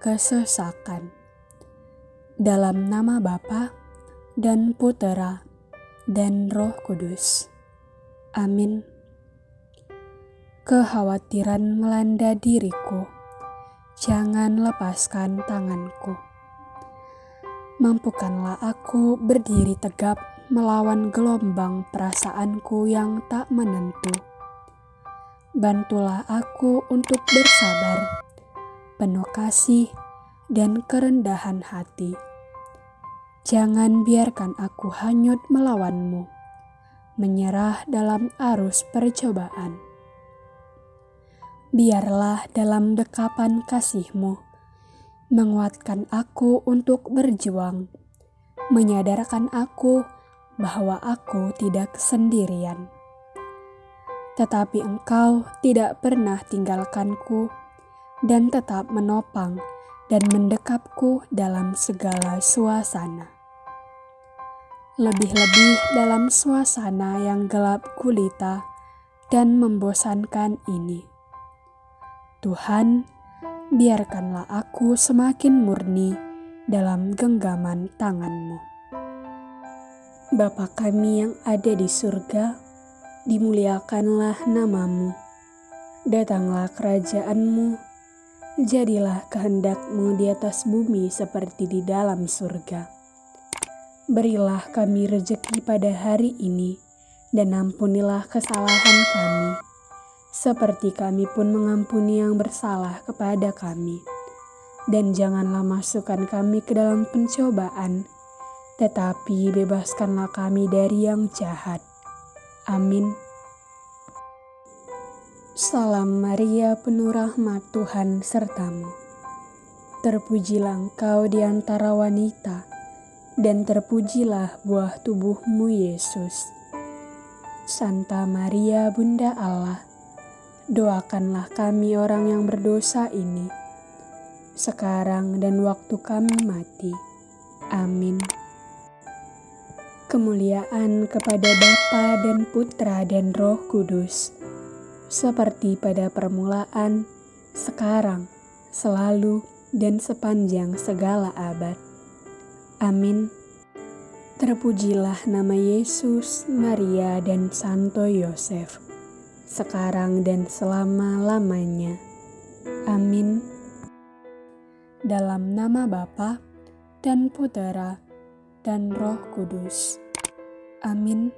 kesesakan. Dalam nama Bapa dan Putera dan Roh Kudus. Amin. Kekhawatiran melanda diriku. Jangan lepaskan tanganku. Mampukanlah aku berdiri tegap melawan gelombang perasaanku yang tak menentu. Bantulah aku untuk bersabar, penuh kasih, dan kerendahan hati. Jangan biarkan aku hanyut melawanmu, menyerah dalam arus percobaan biarlah dalam dekapan kasihmu menguatkan aku untuk berjuang, menyadarkan aku bahwa aku tidak sendirian. Tetapi engkau tidak pernah tinggalkanku dan tetap menopang dan mendekapku dalam segala suasana. Lebih-lebih dalam suasana yang gelap gulita dan membosankan ini Tuhan, biarkanlah aku semakin murni dalam genggaman tanganmu. Bapa kami yang ada di surga, dimuliakanlah namamu. Datanglah kerajaanmu, jadilah kehendakmu di atas bumi seperti di dalam surga. Berilah kami rejeki pada hari ini, dan ampunilah kesalahan kami seperti kami pun mengampuni yang bersalah kepada kami. Dan janganlah masukkan kami ke dalam pencobaan, tetapi bebaskanlah kami dari yang jahat. Amin. Salam Maria, penuh rahmat Tuhan sertamu. Terpujilah engkau di antara wanita, dan terpujilah buah tubuhmu Yesus. Santa Maria, Bunda Allah, doakanlah kami orang yang berdosa ini, sekarang dan waktu kami mati. Amin. Kemuliaan kepada Bapa dan Putra dan Roh Kudus, seperti pada permulaan, sekarang, selalu, dan sepanjang segala abad. Amin. Terpujilah nama Yesus, Maria, dan Santo Yosef sekarang dan selama-lamanya. Amin. Dalam nama Bapa dan Putera dan Roh Kudus. Amin.